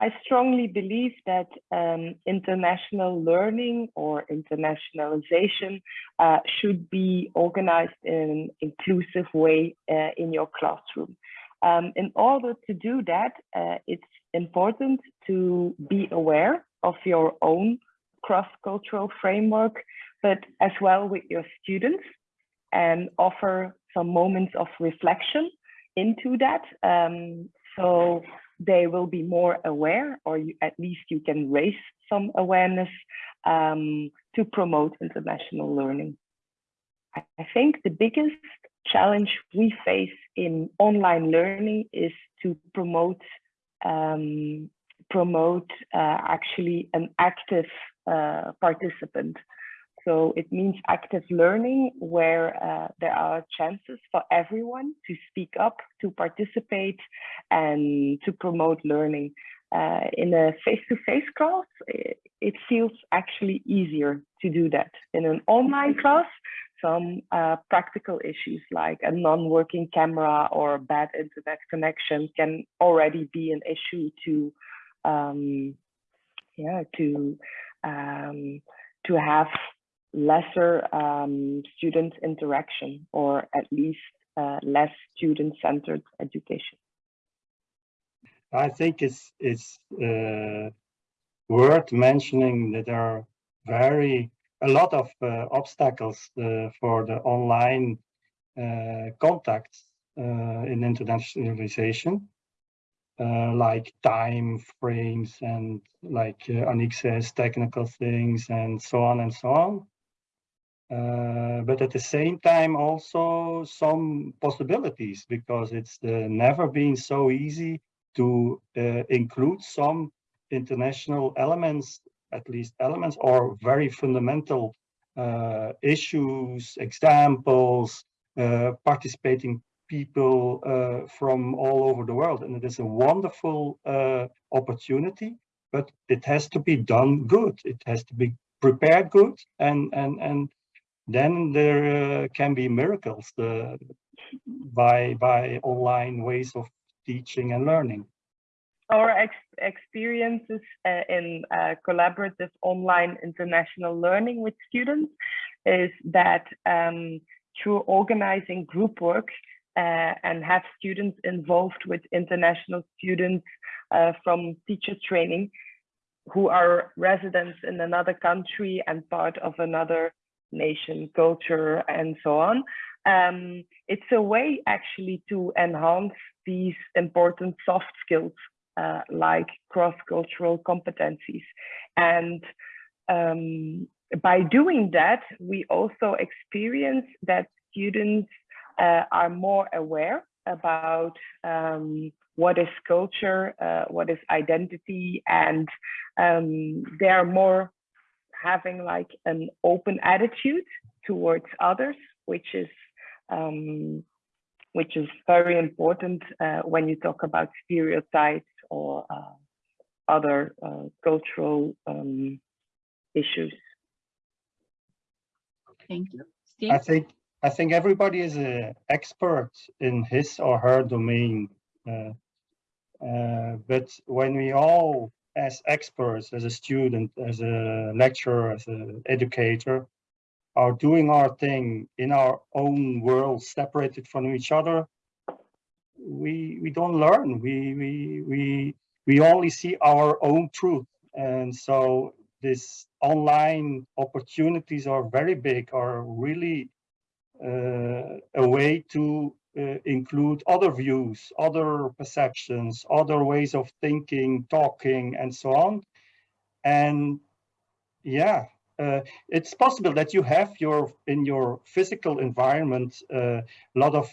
I strongly believe that um, international learning or internationalization uh, should be organized in an inclusive way uh, in your classroom. Um, in order to do that, uh, it's important to be aware of your own cross-cultural framework, but as well with your students and offer some moments of reflection into that. Um, so they will be more aware, or you, at least you can raise some awareness um, to promote international learning. I think the biggest challenge we face in online learning is to promote um, promote uh, actually an active uh, participant. So it means active learning where uh, there are chances for everyone to speak up, to participate and to promote learning. Uh, in a face-to-face -face class, it, it, feels actually easier to do that. In an online class, some uh, practical issues like a non-working camera or bad internet connection can already be an issue to um, yeah to um, to have lesser um, student interaction or at least uh, less student-centered education. I think it's it's uh, worth mentioning that there are very a lot of uh, obstacles uh, for the online uh, contacts uh, in internationalization, like time frames and like uh, Anik says, technical things and so on and so on. Uh, but at the same time also some possibilities because it's uh, never been so easy to uh, include some international elements at least elements or very fundamental uh, issues examples uh, participating people from all over the world. And it is a wonderful opportunity but it has to be done good. It has to be prepared good and and and then there uh, can be miracles by by online ways of teaching and learning. Our ex experiences uh, in uh, collaborative online international learning with students is that um, through organizing group work uh, and have students involved with international students uh, from teacher training who are residents in another country and part of another nation, culture, and so on. Um, it's a way actually to enhance these important soft skills uh, like cross-cultural competencies. And um, by doing that, we also experience that students uh, are more aware about um, what is culture, uh, what is identity, and um, they are more having like an open attitude towards others, which is um, which is very important uh, when you talk about stereotypes or uh, other uh, cultural um, issues. Thank you. Steve? I think I think everybody is an expert in his or her domain. Uh, uh, but when we all as experts, as a student, as a lecturer, as an educator, are doing our thing in our own world, separated from each other, we we don't learn. We we we we only see our own truth, and so this online opportunities are very big, are really uh, a way to uh, include other views, other perceptions, other ways of thinking, talking, and so on. And yeah, uh, it's possible that you have your in your physical environment uh, a lot of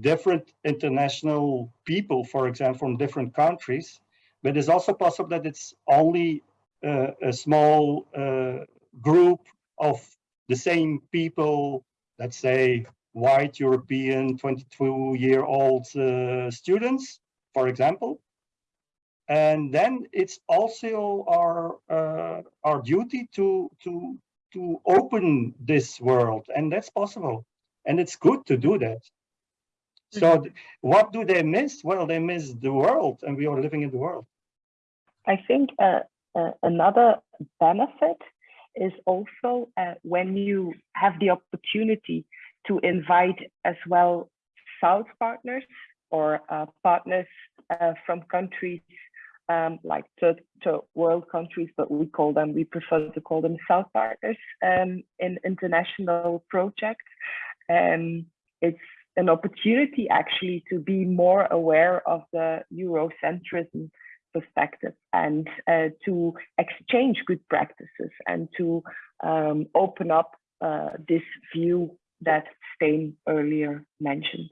different international people, for example, from different countries. But it's also possible that it's only uh, a small uh, group of the same people, let's say white European 22 year old uh, students, for example. And then it's also our uh, our duty to to to open this world, and that's possible, and it's good to do that. So mm -hmm. what do they miss? Well, they miss the world, and we are living in the world. I think uh, uh, another benefit is also uh, when you have the opportunity to invite as well South partners or uh, partners uh, from countries um, like third, third, world countries, but we call them, we prefer to call them South partners um, in international projects. Um, it's an opportunity actually to be more aware of the Eurocentrism perspective and uh, to exchange good practices and to um, open up uh, this view that Stijn earlier mentioned.